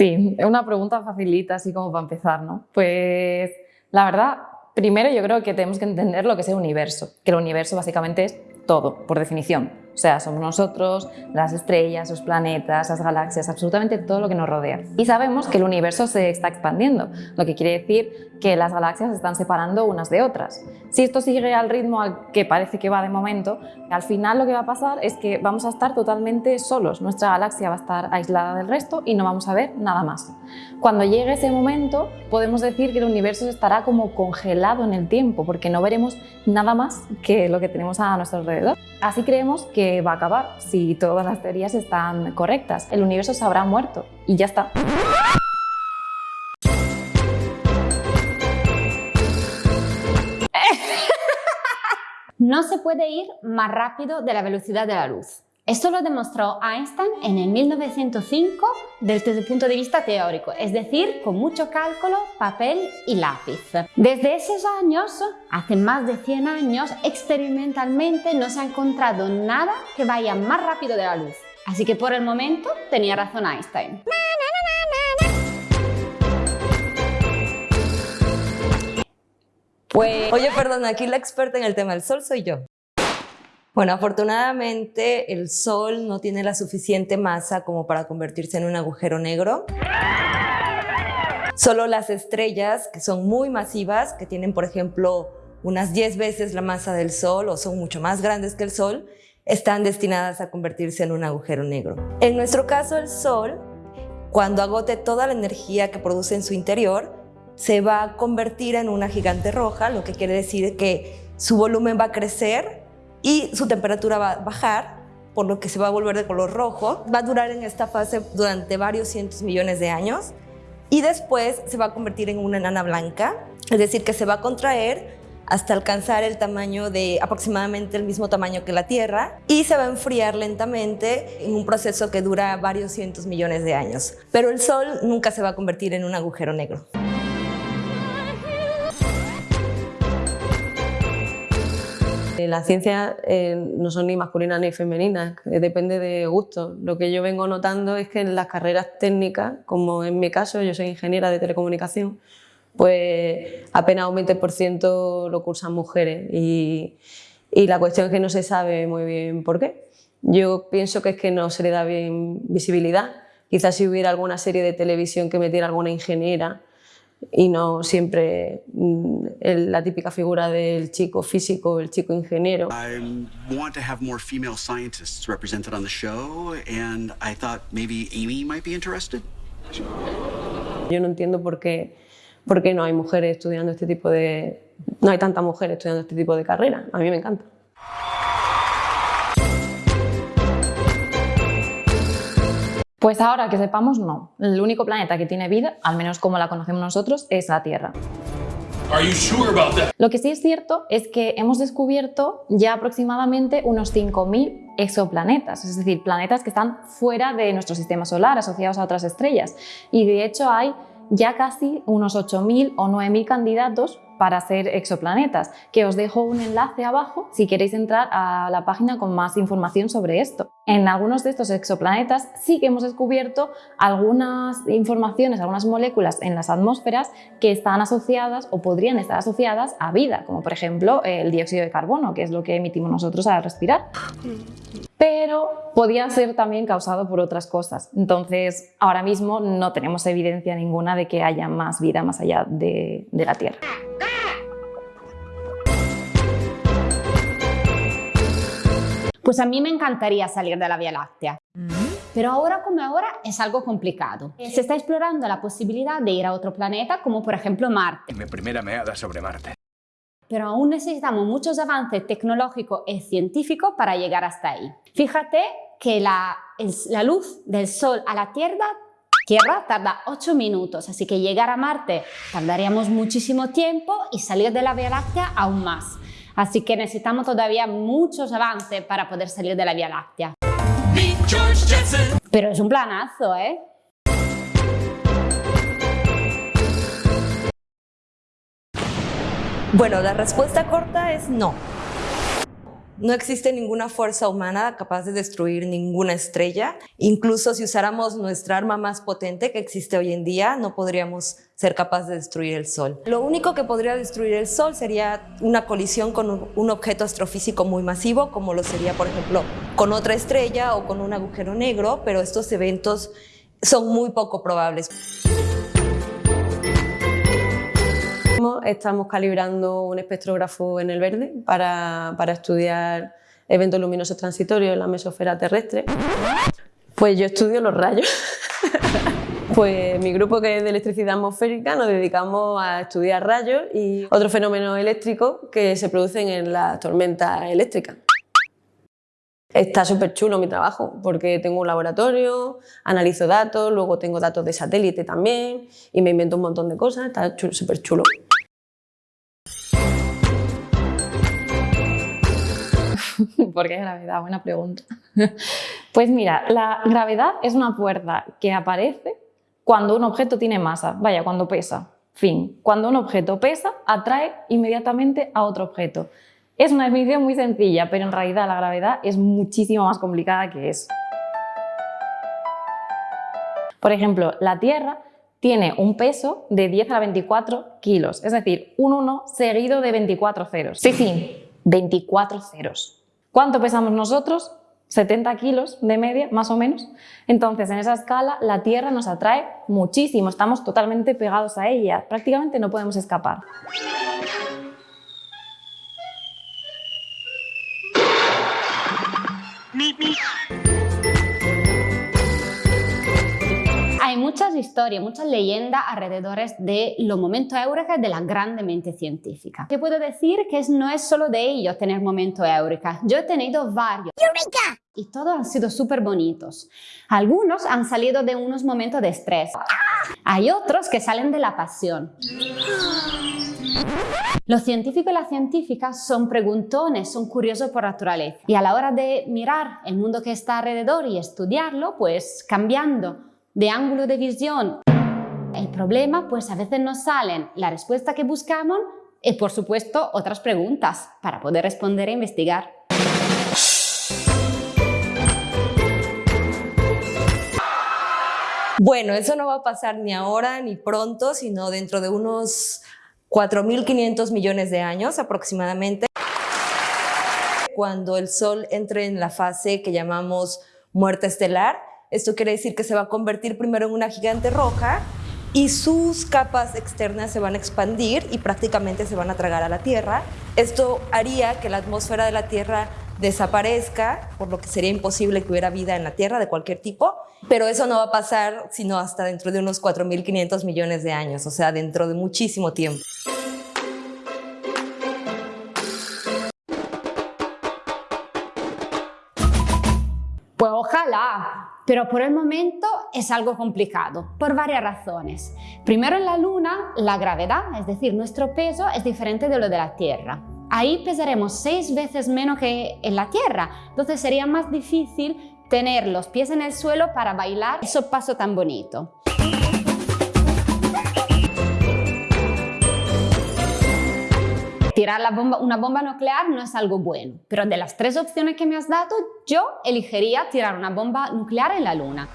Sí, una pregunta facilita, así como para empezar, ¿no? Pues la verdad, primero yo creo que tenemos que entender lo que es el universo, que el universo básicamente es todo, por definición. O sea, somos nosotros, las estrellas, los planetas, las galaxias, absolutamente todo lo que nos rodea. Y sabemos que el universo se está expandiendo, lo que quiere decir que las galaxias se están separando unas de otras. Si esto sigue al ritmo al que parece que va de momento, al final lo que va a pasar es que vamos a estar totalmente solos. Nuestra galaxia va a estar aislada del resto y no vamos a ver nada más. Cuando llegue ese momento, podemos decir que el universo estará como congelado en el tiempo, porque no veremos nada más que lo que tenemos a nuestro alrededor. Así creemos que va a acabar si todas las teorías están correctas. El universo se habrá muerto y ya está. No se puede ir más rápido de la velocidad de la luz. Esto lo demostró Einstein en el 1905 desde el punto de vista teórico, es decir, con mucho cálculo, papel y lápiz. Desde esos años, hace más de 100 años, experimentalmente no se ha encontrado nada que vaya más rápido de la luz. Así que por el momento tenía razón Einstein. Pues, oye, perdón, aquí la experta en el tema del sol soy yo. Bueno, afortunadamente el Sol no tiene la suficiente masa como para convertirse en un agujero negro. Solo las estrellas, que son muy masivas, que tienen, por ejemplo, unas 10 veces la masa del Sol o son mucho más grandes que el Sol, están destinadas a convertirse en un agujero negro. En nuestro caso, el Sol, cuando agote toda la energía que produce en su interior, se va a convertir en una gigante roja, lo que quiere decir que su volumen va a crecer y su temperatura va a bajar, por lo que se va a volver de color rojo. Va a durar en esta fase durante varios cientos millones de años y después se va a convertir en una enana blanca, es decir, que se va a contraer hasta alcanzar el tamaño de aproximadamente el mismo tamaño que la Tierra y se va a enfriar lentamente en un proceso que dura varios cientos millones de años. Pero el Sol nunca se va a convertir en un agujero negro. Las ciencias eh, no son ni masculinas ni femeninas, eh, depende de gusto. Lo que yo vengo notando es que en las carreras técnicas, como en mi caso, yo soy ingeniera de telecomunicación, pues apenas un 20% lo cursan mujeres y, y la cuestión es que no se sabe muy bien por qué. Yo pienso que es que no se le da bien visibilidad. Quizás si hubiera alguna serie de televisión que metiera alguna ingeniera y no siempre mm, la típica figura del chico físico, el chico ingeniero. I want to have more female scientists represented on the show and I thought maybe Amy might be interested. Yo no entiendo por qué, por qué no hay mujeres estudiando este tipo de... no hay tantas mujeres estudiando este tipo de carrera. A mí me encanta. Pues ahora que sepamos, no. El único planeta que tiene vida, al menos como la conocemos nosotros, es la Tierra. Lo que sí es cierto es que hemos descubierto ya aproximadamente unos 5.000 exoplanetas, es decir, planetas que están fuera de nuestro sistema solar, asociados a otras estrellas. Y de hecho hay ya casi unos 8.000 o 9.000 candidatos para ser exoplanetas, que os dejo un enlace abajo si queréis entrar a la página con más información sobre esto. En algunos de estos exoplanetas sí que hemos descubierto algunas informaciones, algunas moléculas en las atmósferas que están asociadas o podrían estar asociadas a vida, como por ejemplo el dióxido de carbono, que es lo que emitimos nosotros al respirar pero podía ser también causado por otras cosas. Entonces, ahora mismo no tenemos evidencia ninguna de que haya más vida más allá de, de la Tierra. Pues a mí me encantaría salir de la Vía Láctea. Pero ahora como ahora es algo complicado. Se está explorando la posibilidad de ir a otro planeta como por ejemplo Marte. Mi primera meada sobre Marte. Pero aún necesitamos muchos avances tecnológicos y científicos para llegar hasta ahí. Fíjate que la, la luz del Sol a la Tierra Tierra tarda 8 minutos, así que llegar a Marte tardaríamos muchísimo tiempo y salir de la Vía Láctea aún más. Así que necesitamos todavía muchos avances para poder salir de la Vía Láctea. Pero es un planazo, ¿eh? Bueno, la respuesta corta es no. No existe ninguna fuerza humana capaz de destruir ninguna estrella. Incluso si usáramos nuestra arma más potente que existe hoy en día, no podríamos ser capaces de destruir el Sol. Lo único que podría destruir el Sol sería una colisión con un objeto astrofísico muy masivo, como lo sería, por ejemplo, con otra estrella o con un agujero negro, pero estos eventos son muy poco probables. Estamos calibrando un espectrógrafo en el verde para, para estudiar eventos luminosos transitorios en la mesosfera terrestre. Pues yo estudio los rayos. Pues mi grupo que es de electricidad atmosférica nos dedicamos a estudiar rayos y otros fenómenos eléctricos que se producen en las tormentas eléctricas. Está súper chulo mi trabajo porque tengo un laboratorio, analizo datos, luego tengo datos de satélite también y me invento un montón de cosas, está súper chulo. ¿Por qué gravedad? Buena pregunta. Pues mira, la gravedad es una fuerza que aparece cuando un objeto tiene masa, vaya, cuando pesa. Fin. Cuando un objeto pesa, atrae inmediatamente a otro objeto. Es una definición muy sencilla, pero en realidad la gravedad es muchísimo más complicada que eso. Por ejemplo, la Tierra tiene un peso de 10 a la 24 kilos, es decir, un 1 seguido de 24 ceros. Sí, sí, 24 ceros. ¿Cuánto pesamos nosotros? 70 kilos de media, más o menos. Entonces, en esa escala, la Tierra nos atrae muchísimo, estamos totalmente pegados a ella, prácticamente no podemos escapar. Muchas historias, muchas leyendas alrededor de los momentos eureka de la grande mente científica. Te puedo decir que no es solo de ellos tener momentos eureka. Yo he tenido varios. ¡Eureka! Y todos han sido súper bonitos. Algunos han salido de unos momentos de estrés. Hay otros que salen de la pasión. Los científicos y las científicas son preguntones, son curiosos por naturaleza. Y a la hora de mirar el mundo que está alrededor y estudiarlo, pues cambiando de ángulo de visión. El problema, pues a veces nos salen. La respuesta que buscamos y por supuesto otras preguntas para poder responder e investigar. Bueno, eso no va a pasar ni ahora ni pronto, sino dentro de unos 4.500 millones de años aproximadamente, cuando el Sol entre en la fase que llamamos muerte estelar, esto quiere decir que se va a convertir primero en una gigante roja y sus capas externas se van a expandir y prácticamente se van a tragar a la Tierra. Esto haría que la atmósfera de la Tierra desaparezca, por lo que sería imposible que hubiera vida en la Tierra de cualquier tipo, pero eso no va a pasar sino hasta dentro de unos 4.500 millones de años, o sea, dentro de muchísimo tiempo. Ojalá, pero por el momento es algo complicado, por varias razones. Primero en la Luna, la gravedad, es decir, nuestro peso es diferente de lo de la Tierra. Ahí pesaremos seis veces menos que en la Tierra, entonces sería más difícil tener los pies en el suelo para bailar ese paso tan bonito. Tirar la bomba, una bomba nuclear no es algo bueno, pero de las tres opciones que me has dado, yo elegiría tirar una bomba nuclear en la Luna.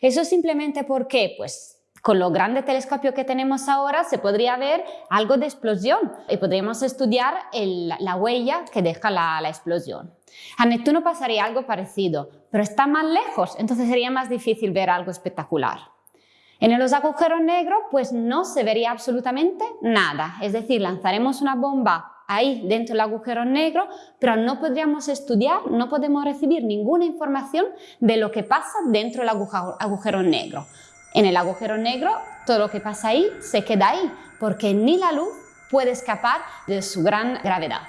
Eso simplemente porque, pues, con los grandes telescopios que tenemos ahora se podría ver algo de explosión y podríamos estudiar la huella que deja la explosión. A Neptuno pasaría algo parecido, pero está más lejos, entonces sería más difícil ver algo espectacular. En los agujeros negros, pues no se vería absolutamente nada, es decir, lanzaremos una bomba ahí dentro del agujero negro, pero no podríamos estudiar, no podemos recibir ninguna información de lo que pasa dentro del agujero negro. En el agujero negro, todo lo que pasa ahí se queda ahí, porque ni la luz puede escapar de su gran gravedad.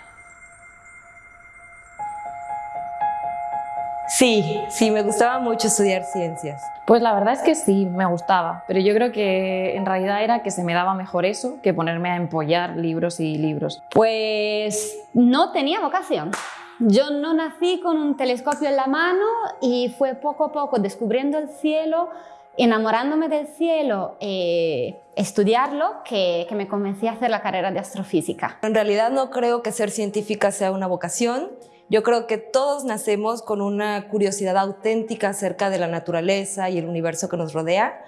Sí, sí, me gustaba mucho estudiar ciencias. Pues la verdad es que sí, me gustaba, pero yo creo que en realidad era que se me daba mejor eso que ponerme a empollar libros y libros. Pues no tenía vocación. Yo no nací con un telescopio en la mano y fue poco a poco descubriendo el cielo, enamorándome del cielo, eh, estudiarlo, que, que me convencí a hacer la carrera de astrofísica. En realidad no creo que ser científica sea una vocación. Yo creo que todos nacemos con una curiosidad auténtica acerca de la naturaleza y el universo que nos rodea.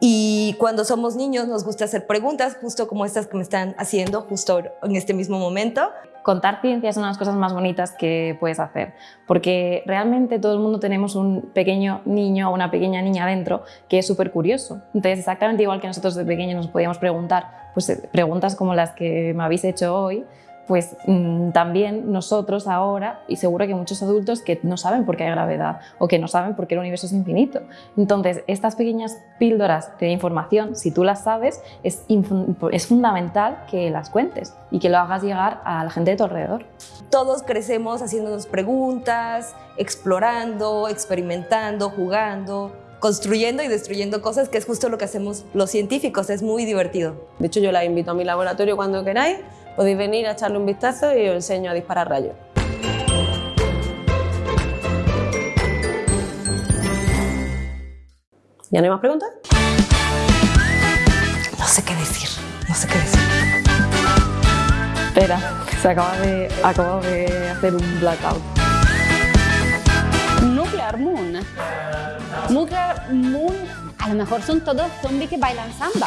Y cuando somos niños nos gusta hacer preguntas, justo como estas que me están haciendo justo en este mismo momento. Contar ciencia es una de las cosas más bonitas que puedes hacer, porque realmente todo el mundo tenemos un pequeño niño o una pequeña niña dentro que es súper curioso. Entonces, exactamente igual que nosotros de pequeños nos podíamos preguntar, pues eh, preguntas como las que me habéis hecho hoy, pues mmm, también nosotros ahora, y seguro que muchos adultos que no saben por qué hay gravedad o que no saben por qué el universo es infinito. Entonces, estas pequeñas píldoras de información, si tú las sabes, es, es fundamental que las cuentes y que lo hagas llegar a la gente de tu alrededor. Todos crecemos haciéndonos preguntas, explorando, experimentando, jugando, construyendo y destruyendo cosas, que es justo lo que hacemos los científicos, es muy divertido. De hecho, yo la invito a mi laboratorio cuando queráis, podéis venir a echarle un vistazo y os enseño a disparar rayos. ¿Ya no hay más preguntas? No sé qué decir, no sé qué decir. Espera, se acaba de, acabo de hacer un blackout. Nuclear Moon. Nuclear Moon, a lo mejor son todos zombies que bailan samba.